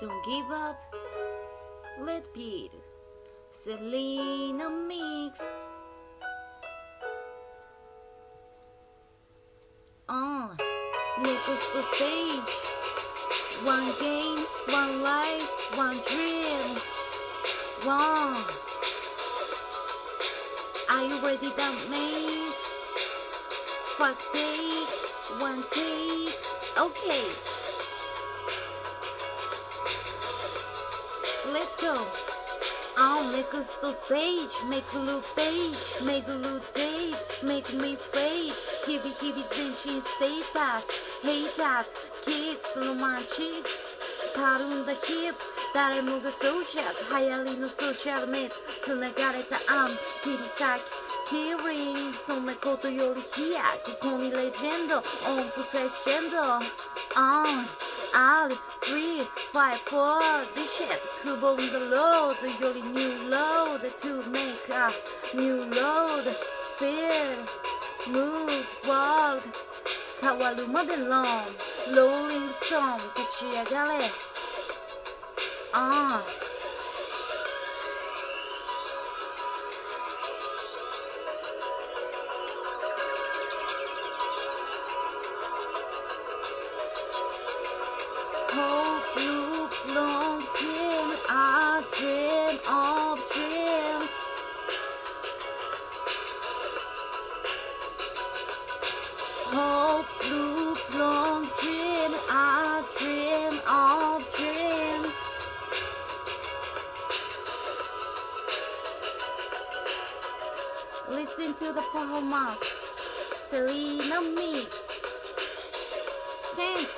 Don't give up. Let be. Selena Mix. Uh, On. Nichols the stage. One game, one life, one dream. One. Are you ready, that means? What take? One take. Okay. go. I'll make us so stage, make a little page, make a little date, make me fade. Give it, give it, then she stay fast. Hate us, kids, romantics. Tarunda hip, 誰もがそうじゃ流行りのソーシャルメイト繋がれたアン切り裂き hearing そんなことより飛躍ここにレジェンド音符クレッシェンド on、uh out, three, five, four, this shit, cool on the load, your new load to make a new load, feel, move, world, kawaruma belong, rolling stone, kuchiagale, ah. Long I dream of dreams. Long I dream of dreams. Listen to the performance, Selena Mix. Thanks.